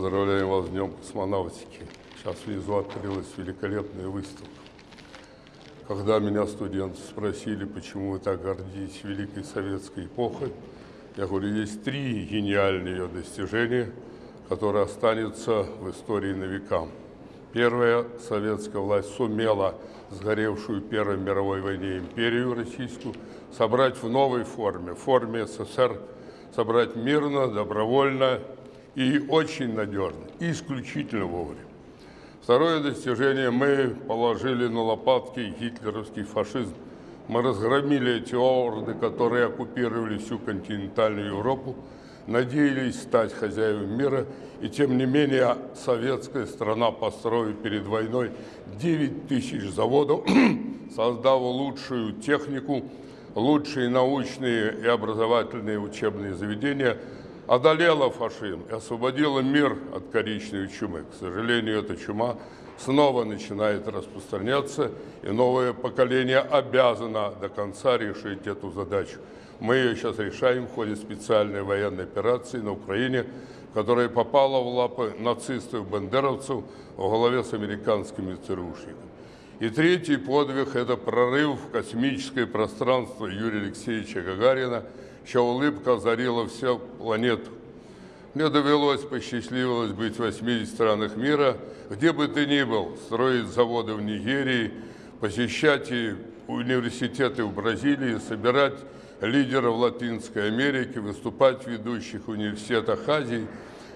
Поздравляем вас с Днем космонавтики. Сейчас внизу открылась великолепная выставка. Когда меня студенты спросили, почему вы так гордитесь Великой Советской эпохой, я говорю, есть три гениальные ее достижения, которые останутся в истории на века. Первая советская власть сумела сгоревшую Первой мировой войне империю российскую собрать в новой форме, в форме СССР, собрать мирно, добровольно и очень надежно, исключительно вовремя. Второе достижение, мы положили на лопатки гитлеровский фашизм. Мы разгромили эти орды, которые оккупировали всю континентальную Европу, надеялись стать хозяевами мира, и тем не менее советская страна построила перед войной 9 тысяч заводов, создав лучшую технику, лучшие научные и образовательные учебные заведения, одолела фашизм и освободила мир от коричневой чумы. К сожалению, эта чума снова начинает распространяться, и новое поколение обязано до конца решить эту задачу. Мы ее сейчас решаем в ходе специальной военной операции на Украине, которая попала в лапы нацистов-бандеровцев во главе с американскими ЦРУшниками. И третий подвиг – это прорыв в космическое пространство Юрия Алексеевича Гагарина, чья улыбка озарила всю планету. Мне довелось, посчастливилось быть в 80 странах мира, где бы ты ни был, строить заводы в Нигерии, посещать и университеты в Бразилии, собирать лидеров Латинской Америки, выступать в ведущих университетах Азии.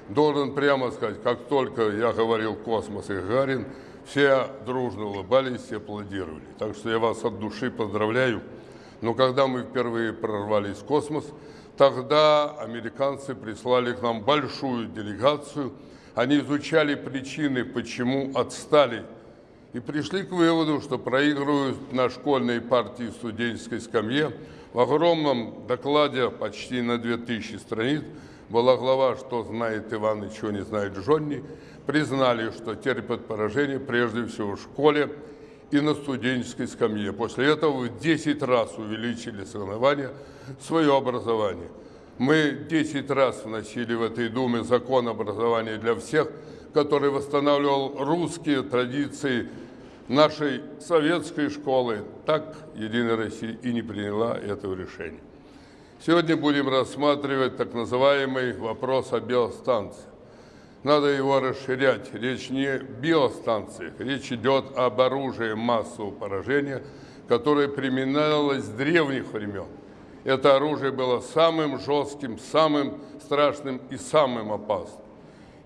Должен прямо сказать, как только я говорил «Космос» и «Гагарин», все дружно улыбались и аплодировали. Так что я вас от души поздравляю. Но когда мы впервые прорвались в космос, тогда американцы прислали к нам большую делегацию. Они изучали причины, почему отстали, и пришли к выводу, что проигрывают на школьной партии студенческой скамье в огромном докладе почти на 2000 страниц была глава «Что знает Иван и чего не знает Джонни», признали, что терпят поражение прежде всего в школе и на студенческой скамье. После этого в 10 раз увеличили соревнования свое образование. Мы 10 раз вносили в этой Думе закон образования для всех, который восстанавливал русские традиции нашей советской школы, так Единая Россия и не приняла этого решения. Сегодня будем рассматривать так называемый вопрос о биостанции. Надо его расширять. Речь не о биостанциях, речь идет об оружии массового поражения, которое применялось с древних времен. Это оружие было самым жестким, самым страшным и самым опасным.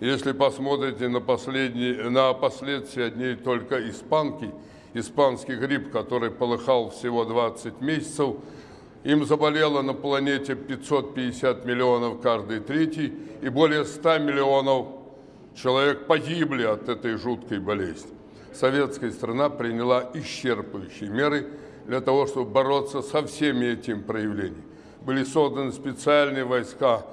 Если посмотрите на, последние, на последствия одни только испанки, испанский грипп, который полыхал всего 20 месяцев, им заболело на планете 550 миллионов каждый третий, и более 100 миллионов человек погибли от этой жуткой болезни. Советская страна приняла исчерпывающие меры для того, чтобы бороться со всеми этими проявлениями. Были созданы специальные войска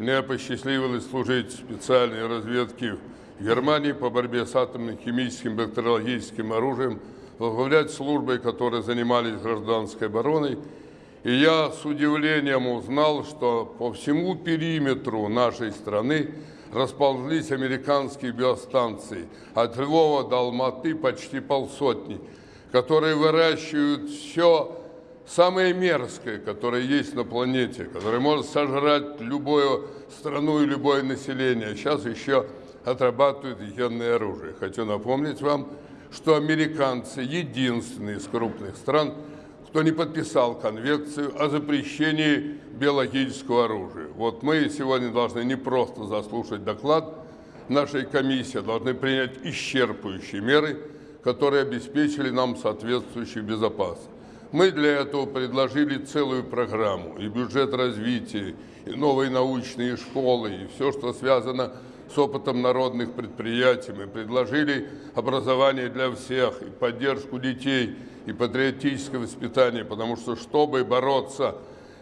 мне посчастливилось служить в специальной разведке в Германии по борьбе с атомным, химическим, бактериологическим оружием, возглавлять службой, которые занимались гражданской обороной. И я с удивлением узнал, что по всему периметру нашей страны расползлись американские биостанции. От Львова до Алматы почти полсотни, которые выращивают все самое мерзкое, которое есть на планете, которое может сожрать любую страну и любое население. Сейчас еще отрабатывают генное оружие. Хочу напомнить вам, что американцы единственные из крупных стран, кто не подписал конвенцию о запрещении биологического оружия. Вот мы сегодня должны не просто заслушать доклад нашей комиссии, должны принять исчерпывающие меры, которые обеспечили нам соответствующую безопасность. Мы для этого предложили целую программу, и бюджет развития, и новые научные школы, и все, что связано с опытом народных предприятий. Мы предложили образование для всех, и поддержку детей, и патриотическое воспитание, потому что, чтобы бороться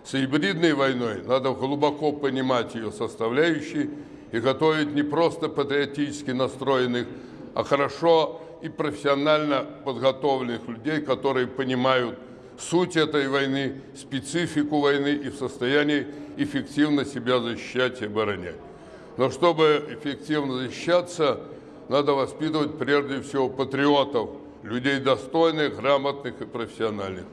с гибридной войной, надо глубоко понимать ее составляющие и готовить не просто патриотически настроенных, а хорошо и профессионально подготовленных людей, которые понимают суть этой войны, специфику войны и в состоянии эффективно себя защищать и оборонять. Но чтобы эффективно защищаться, надо воспитывать прежде всего патриотов, людей достойных, грамотных и профессиональных.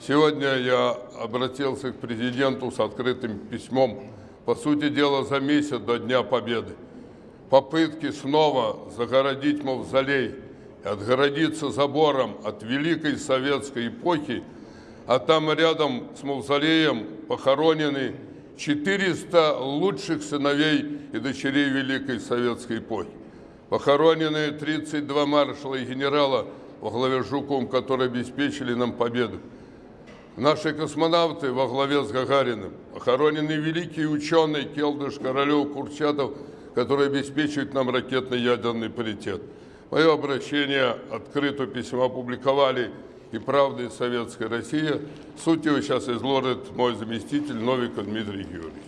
Сегодня я обратился к президенту с открытым письмом, по сути дела, за месяц до Дня Победы. Попытки снова загородить мавзолей и отгородиться забором от великой советской эпохи, а там рядом с мавзолеем похоронены 400 лучших сыновей и дочерей Великой Советской эпохи. Похоронены 32 маршала и генерала во главе с Жуком, которые обеспечили нам победу. Наши космонавты во главе с Гагариным, похоронены великие ученые Келдыш, Королев, Курчатов, которые обеспечивают нам ракетный ядерный паритет. Мое обращение, открытое письмо опубликовали и «Правда» и «Советская Россия». Суть его сейчас изложит мой заместитель Новиков Дмитрий Георгиевич.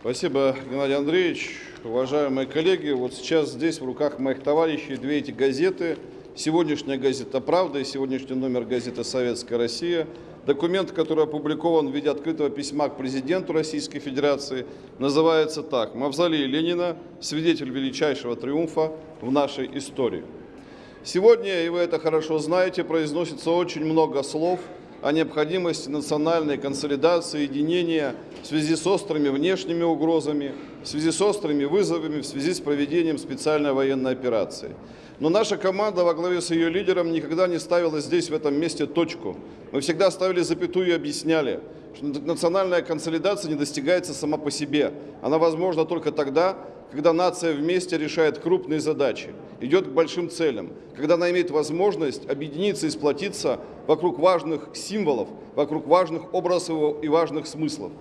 Спасибо, Геннадий Андреевич. Уважаемые коллеги, вот сейчас здесь в руках моих товарищей две эти газеты. Сегодняшняя газета «Правда» и сегодняшний номер газеты «Советская Россия». Документ, который опубликован в виде открытого письма к президенту Российской Федерации, называется так «Мавзолей Ленина. Свидетель величайшего триумфа в нашей истории». Сегодня, и вы это хорошо знаете, произносится очень много слов о необходимости национальной консолидации, единения в связи с острыми внешними угрозами, в связи с острыми вызовами, в связи с проведением специальной военной операции. Но наша команда во главе с ее лидером никогда не ставила здесь, в этом месте, точку. Мы всегда ставили запятую и объясняли, что национальная консолидация не достигается сама по себе. Она возможна только тогда, когда нация вместе решает крупные задачи, идет к большим целям, когда она имеет возможность объединиться и сплотиться вокруг важных символов, вокруг важных образов и важных смыслов.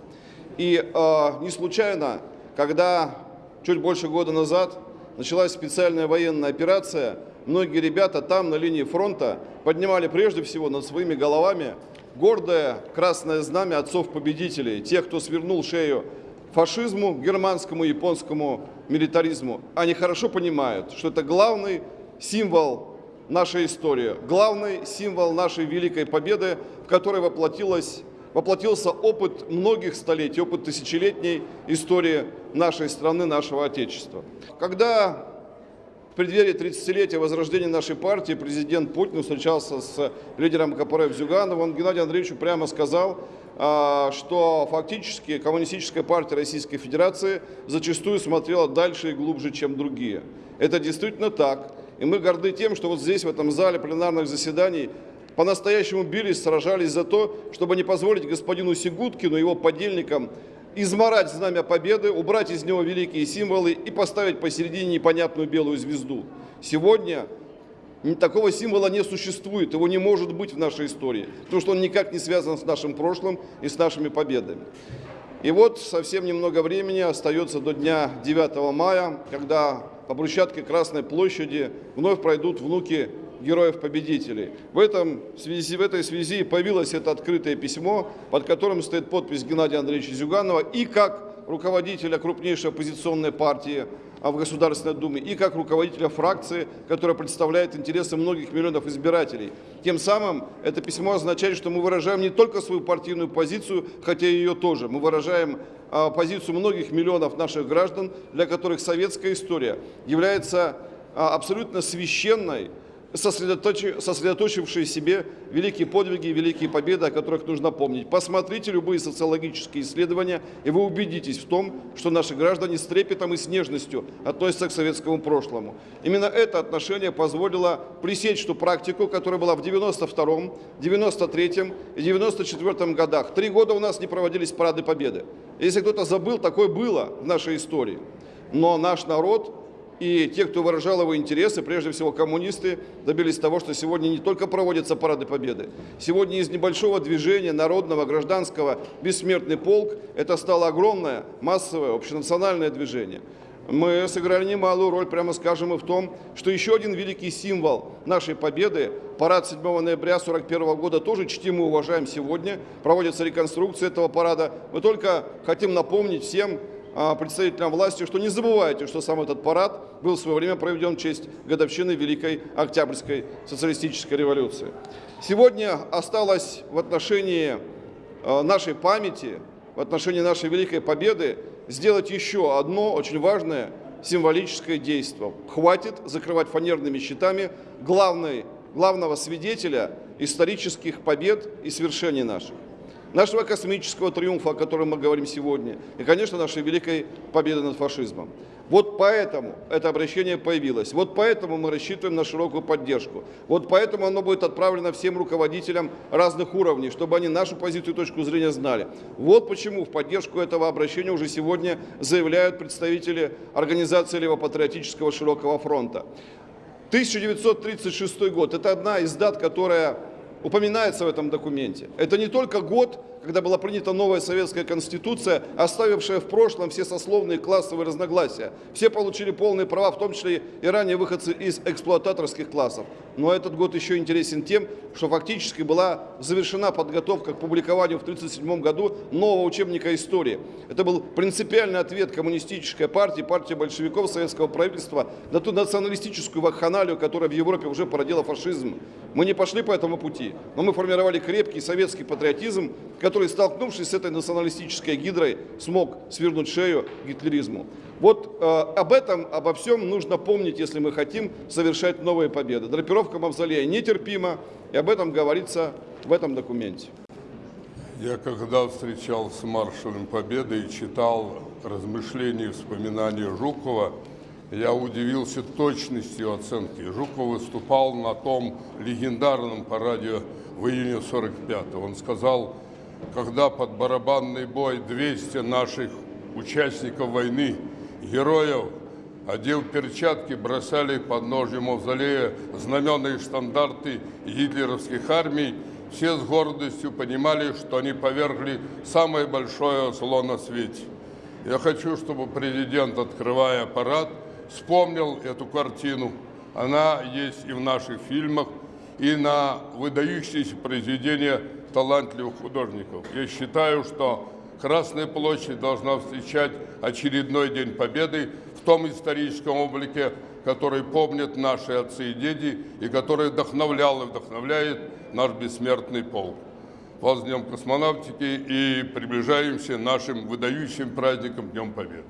И э, не случайно, когда чуть больше года назад началась специальная военная операция, многие ребята там на линии фронта поднимали прежде всего над своими головами гордое красное знамя отцов-победителей, тех, кто свернул шею фашизму, германскому, японскому милитаризму. Они хорошо понимают, что это главный символ нашей истории, главный символ нашей великой победы, в которой воплотилась, воплотился опыт многих столетий, опыт тысячелетней истории нашей страны, нашего Отечества. Когда в преддверии 30-летия возрождения нашей партии президент Путин встречался с лидером КПРФ Зюгановым, он Геннадию Андреевичу прямо сказал, а, что фактически Коммунистическая партия Российской Федерации зачастую смотрела дальше и глубже, чем другие. Это действительно так. И мы горды тем, что вот здесь, в этом зале пленарных заседаний, по-настоящему бились, сражались за то, чтобы не позволить господину Сигуткину и его подельникам изморать знамя победы, убрать из него великие символы и поставить посередине непонятную белую звезду. Сегодня Такого символа не существует, его не может быть в нашей истории, потому что он никак не связан с нашим прошлым и с нашими победами. И вот совсем немного времени остается до дня 9 мая, когда по брусчатке Красной площади вновь пройдут внуки героев-победителей. В, этом, связи, в этой связи появилось это открытое письмо, под которым стоит подпись Геннадия Андреевича Зюганова и как руководителя крупнейшей оппозиционной партии а в Государственной Думе, и как руководителя фракции, которая представляет интересы многих миллионов избирателей. Тем самым это письмо означает, что мы выражаем не только свою партийную позицию, хотя и ее тоже. Мы выражаем а, позицию многих миллионов наших граждан, для которых советская история является а, абсолютно священной, сосредоточившие себе великие подвиги и великие победы, о которых нужно помнить. Посмотрите любые социологические исследования, и вы убедитесь в том, что наши граждане с трепетом и с нежностью относятся к советскому прошлому. Именно это отношение позволило пресечь ту практику, которая была в 92-м, 93-м и 94-м годах. Три года у нас не проводились парады победы. Если кто-то забыл, такое было в нашей истории. Но наш народ и те, кто выражал его интересы, прежде всего коммунисты, добились того, что сегодня не только проводятся парады победы. Сегодня из небольшого движения народного, гражданского, бессмертный полк, это стало огромное, массовое, общенациональное движение. Мы сыграли немалую роль, прямо скажем, и в том, что еще один великий символ нашей победы, парад 7 ноября 1941 года, тоже чтим и уважаем сегодня. Проводится реконструкция этого парада. Мы только хотим напомнить всем, представителям власти, что не забывайте, что сам этот парад был в свое время проведен в честь годовщины Великой Октябрьской социалистической революции. Сегодня осталось в отношении а, нашей памяти, в отношении нашей Великой Победы сделать еще одно очень важное символическое действие. Хватит закрывать фанерными щитами главный, главного свидетеля исторических побед и свершений наших. Нашего космического триумфа, о котором мы говорим сегодня, и, конечно, нашей великой победы над фашизмом. Вот поэтому это обращение появилось. Вот поэтому мы рассчитываем на широкую поддержку. Вот поэтому оно будет отправлено всем руководителям разных уровней, чтобы они нашу позицию и точку зрения знали. Вот почему в поддержку этого обращения уже сегодня заявляют представители Организации Левопатриотического Широкого фронта. 1936 год – это одна из дат, которая упоминается в этом документе. Это не только год, когда была принята новая советская конституция, оставившая в прошлом все сословные классовые разногласия. Все получили полные права, в том числе и ранее выходцы из эксплуататорских классов. Но этот год еще интересен тем, что фактически была завершена подготовка к публикованию в 1937 году нового учебника истории. Это был принципиальный ответ коммунистической партии, партии большевиков советского правительства на ту националистическую вакханалию, которая в Европе уже породила фашизм. Мы не пошли по этому пути, но мы формировали крепкий советский патриотизм, который, столкнувшись с этой националистической гидрой, смог свернуть шею гитлеризму. Вот э, об этом, обо всем нужно помнить, если мы хотим совершать новые победы. Драпировка мавзолея нетерпима, и об этом говорится в этом документе. Я когда встречался с маршалом Победы и читал размышления и вспоминания Жукова, я удивился точностью оценки. Жуков выступал на том легендарном параде в июне 45-го. Он сказал, когда под барабанный бой 200 наших участников войны, героев, одев перчатки, бросали под ножи мавзолея знамена и штандарты гитлеровских армий, все с гордостью понимали, что они повергли самое большое зло на свете. Я хочу, чтобы президент, открывая аппарат, вспомнил эту картину. Она есть и в наших фильмах, и на выдающиеся произведения талантливых художников. Я считаю, что Красная площадь должна встречать очередной День Победы в том историческом облике, который помнят наши отцы и дети, и который вдохновлял и вдохновляет наш бессмертный полк. Вас Днем космонавтики и приближаемся нашим выдающим праздником Днем Победы.